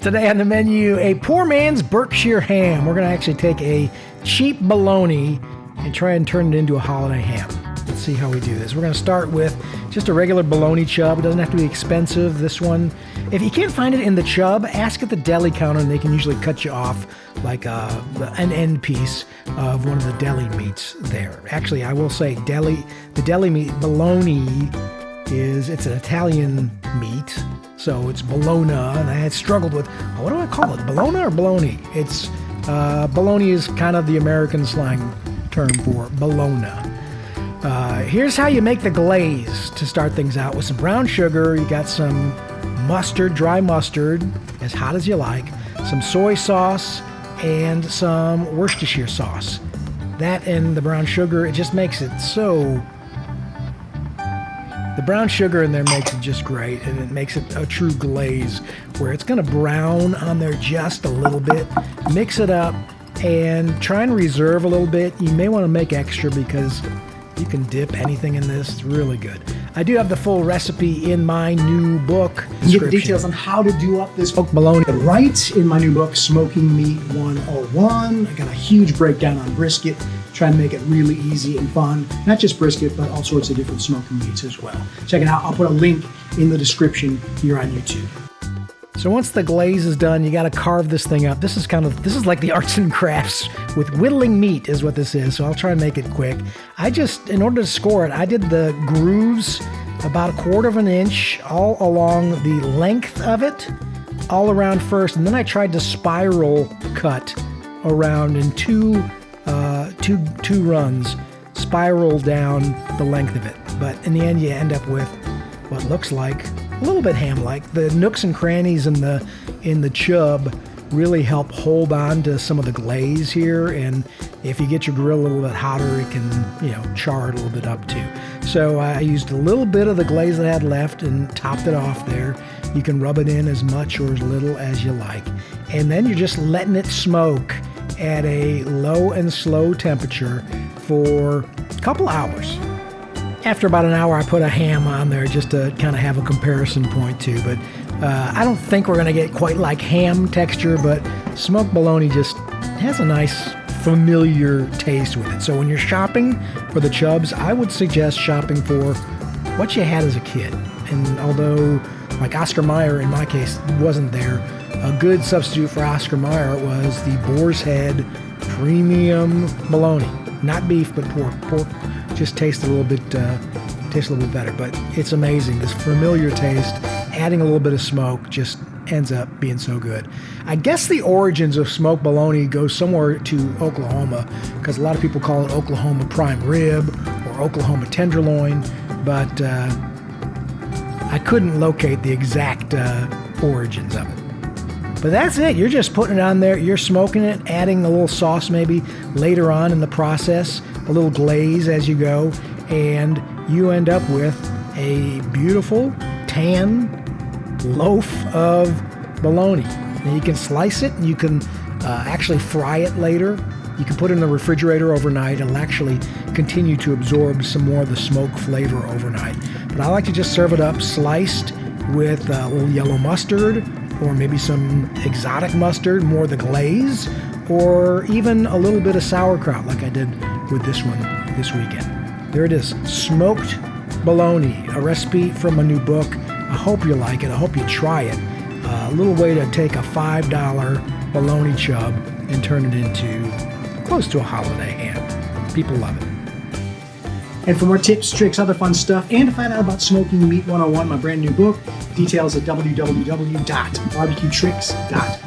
Today on the menu, a poor man's Berkshire ham. We're going to actually take a cheap bologna and try and turn it into a holiday ham. Let's see how we do this. We're going to start with just a regular bologna chub. It doesn't have to be expensive. This one, if you can't find it in the chub, ask at the deli counter and they can usually cut you off like uh, an end piece of one of the deli meats there. Actually, I will say deli, the deli meat bologna is it's an Italian meat so it's bologna, and I had struggled with what do I call it, bologna or bologna? It's uh, bologna is kind of the American slang term for bologna. Uh, here's how you make the glaze to start things out with some brown sugar. You got some mustard, dry mustard, as hot as you like, some soy sauce, and some Worcestershire sauce. That and the brown sugar, it just makes it so the brown sugar in there makes it just great, and it makes it a true glaze where it's going to brown on there just a little bit. Mix it up and try and reserve a little bit. You may want to make extra because you can dip anything in this. It's really good. I do have the full recipe in my new book. You get the details on how to do up this smoked bologna right in my new book, Smoking Meat 101. I got a huge breakdown on brisket try and make it really easy and fun. Not just brisket, but all sorts of different smoking meats as well. Check it out. I'll put a link in the description here on YouTube. So once the glaze is done, you got to carve this thing up. This is kind of this is like the arts and crafts with whittling meat is what this is. So I'll try and make it quick. I just in order to score it, I did the grooves about a quarter of an inch all along the length of it, all around first, and then I tried to spiral cut around in two uh, two two runs spiral down the length of it. But in the end, you end up with what looks like a little bit ham-like. The nooks and crannies in the in the chub really help hold on to some of the glaze here. And if you get your grill a little bit hotter, it can you know char it a little bit up too. So I used a little bit of the glaze that I had left and topped it off there. You can rub it in as much or as little as you like. And then you're just letting it smoke at a low and slow temperature for a couple hours. After about an hour, I put a ham on there just to kind of have a comparison point too. But uh, I don't think we're going to get quite like ham texture, but smoked bologna just has a nice familiar taste with it. So when you're shopping for the chubs, I would suggest shopping for what you had as a kid. And although, like Oscar Mayer in my case, wasn't there, a good substitute for Oscar Mayer was the Boar's Head Premium Bologna. Not beef, but pork. Pork just tastes a little bit, uh, tastes a little bit better. But it's amazing. This familiar taste, adding a little bit of smoke, just ends up being so good. I guess the origins of smoked bologna go somewhere to Oklahoma because a lot of people call it Oklahoma prime rib or Oklahoma tenderloin, but uh, I couldn't locate the exact uh, origins of it. But that's it. You're just putting it on there. You're smoking it, adding a little sauce maybe later on in the process, a little glaze as you go, and you end up with a beautiful tan loaf of bologna. You can slice it and you can uh, actually fry it later. You can put it in the refrigerator overnight. It'll actually continue to absorb some more of the smoke flavor overnight. But I like to just serve it up sliced with a little yellow mustard or maybe some exotic mustard, more the glaze, or even a little bit of sauerkraut like I did with this one this weekend. There it is, smoked bologna, a recipe from a new book. I hope you like it. I hope you try it. Uh, a little way to take a $5 bologna chub and turn it into close to a holiday ham. People love it. And for more tips, tricks, other fun stuff, and to find out about Smoking Meat 101, my brand new book, details at www.barbecuetricks.com.